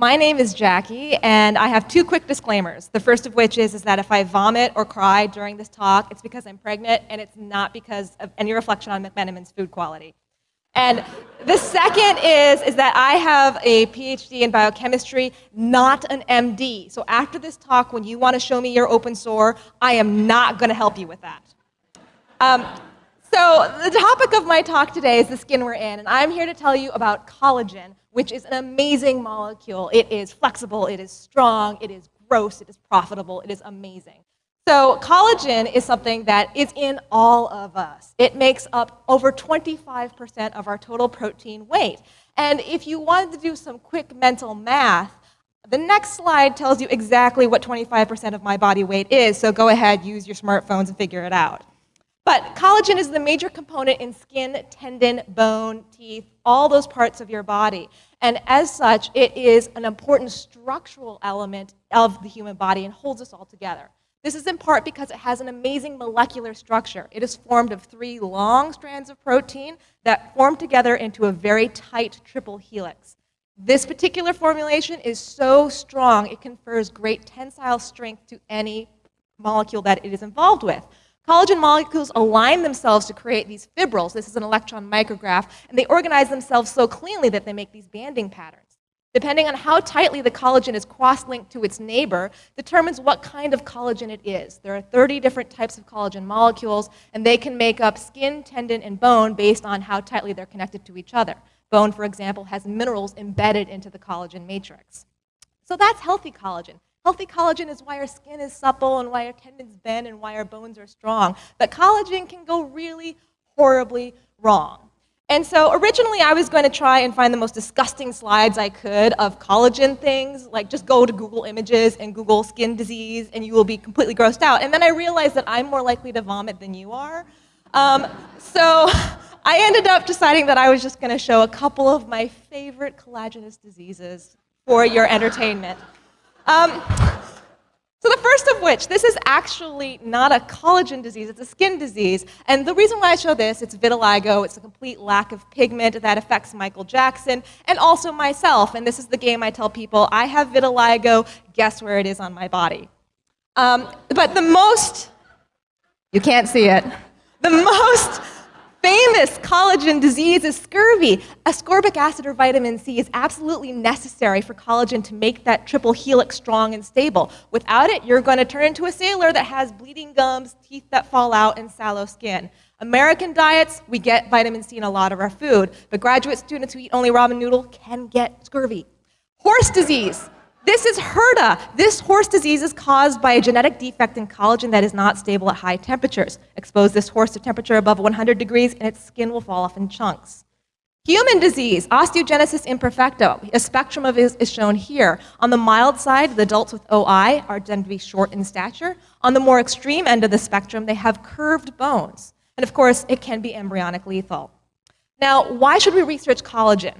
My name is Jackie, and I have two quick disclaimers. The first of which is, is that if I vomit or cry during this talk, it's because I'm pregnant, and it's not because of any reflection on McMenamin's food quality. And the second is, is that I have a PhD in biochemistry, not an MD. So after this talk, when you want to show me your open sore, I am not going to help you with that. Um, so the topic of my talk today is the skin we're in, and I'm here to tell you about collagen, which is an amazing molecule. It is flexible, it is strong, it is gross, it is profitable, it is amazing. So collagen is something that is in all of us. It makes up over 25% of our total protein weight. And if you wanted to do some quick mental math, the next slide tells you exactly what 25% of my body weight is, so go ahead, use your smartphones and figure it out. But collagen is the major component in skin, tendon, bone, teeth, all those parts of your body. And as such, it is an important structural element of the human body and holds us all together. This is in part because it has an amazing molecular structure. It is formed of three long strands of protein that form together into a very tight triple helix. This particular formulation is so strong, it confers great tensile strength to any molecule that it is involved with. Collagen molecules align themselves to create these fibrils. This is an electron micrograph. And they organize themselves so cleanly that they make these banding patterns. Depending on how tightly the collagen is cross-linked to its neighbor, determines what kind of collagen it is. There are 30 different types of collagen molecules, and they can make up skin, tendon, and bone based on how tightly they're connected to each other. Bone, for example, has minerals embedded into the collagen matrix. So that's healthy collagen. Healthy collagen is why our skin is supple and why our tendons bend and why our bones are strong. But collagen can go really horribly wrong. And so originally I was going to try and find the most disgusting slides I could of collagen things, like just go to Google Images and Google skin disease and you will be completely grossed out. And then I realized that I'm more likely to vomit than you are. Um, so I ended up deciding that I was just going to show a couple of my favorite collagenous diseases for your entertainment. Um, so the first of which, this is actually not a collagen disease, it's a skin disease. And the reason why I show this, it's vitiligo, it's a complete lack of pigment that affects Michael Jackson and also myself. And this is the game I tell people, I have vitiligo, guess where it is on my body. Um, but the most, you can't see it, the most famous collagen disease is scurvy. Ascorbic acid or vitamin C is absolutely necessary for collagen to make that triple helix strong and stable. Without it, you're going to turn into a sailor that has bleeding gums, teeth that fall out, and sallow skin. American diets, we get vitamin C in a lot of our food, but graduate students who eat only ramen noodle can get scurvy. Horse disease. This is HERDA. This horse disease is caused by a genetic defect in collagen that is not stable at high temperatures. Expose this horse to temperature above 100 degrees and its skin will fall off in chunks. Human disease, osteogenesis imperfecta, a spectrum of is, is shown here. On the mild side, the adults with OI are tend to be short in stature. On the more extreme end of the spectrum, they have curved bones. And of course, it can be embryonic lethal. Now, why should we research collagen?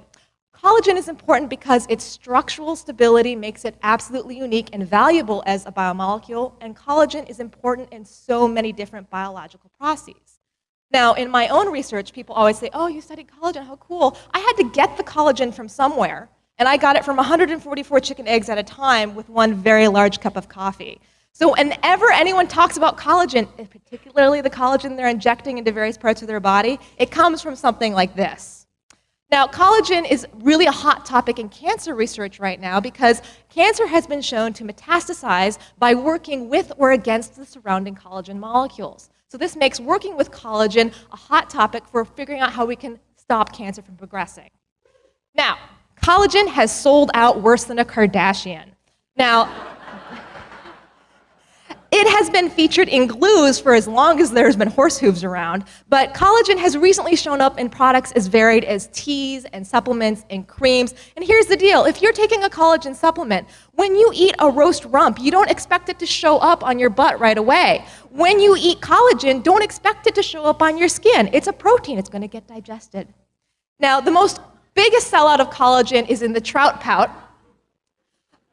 Collagen is important because its structural stability makes it absolutely unique and valuable as a biomolecule, and collagen is important in so many different biological processes. Now, in my own research, people always say, oh, you studied collagen, how cool. I had to get the collagen from somewhere, and I got it from 144 chicken eggs at a time with one very large cup of coffee. So whenever anyone talks about collagen, particularly the collagen they're injecting into various parts of their body, it comes from something like this. Now, collagen is really a hot topic in cancer research right now because cancer has been shown to metastasize by working with or against the surrounding collagen molecules. So this makes working with collagen a hot topic for figuring out how we can stop cancer from progressing. Now, collagen has sold out worse than a Kardashian. Now, it has been featured in glues for as long as there's been horse hooves around, but collagen has recently shown up in products as varied as teas and supplements and creams. And here's the deal, if you're taking a collagen supplement, when you eat a roast rump, you don't expect it to show up on your butt right away. When you eat collagen, don't expect it to show up on your skin. It's a protein, it's gonna get digested. Now, the most biggest sellout of collagen is in the trout pout,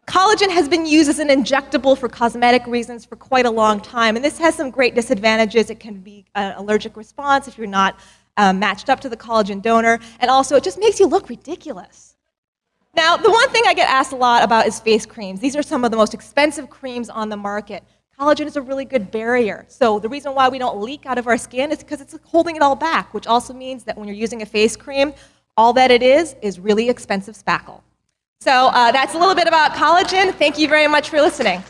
Collagen has been used as an injectable for cosmetic reasons for quite a long time, and this has some great disadvantages. It can be an allergic response if you're not um, matched up to the collagen donor, and also it just makes you look ridiculous. Now, the one thing I get asked a lot about is face creams. These are some of the most expensive creams on the market. Collagen is a really good barrier. So the reason why we don't leak out of our skin is because it's holding it all back, which also means that when you're using a face cream, all that it is is really expensive spackle. So uh, that's a little bit about collagen. Thank you very much for listening.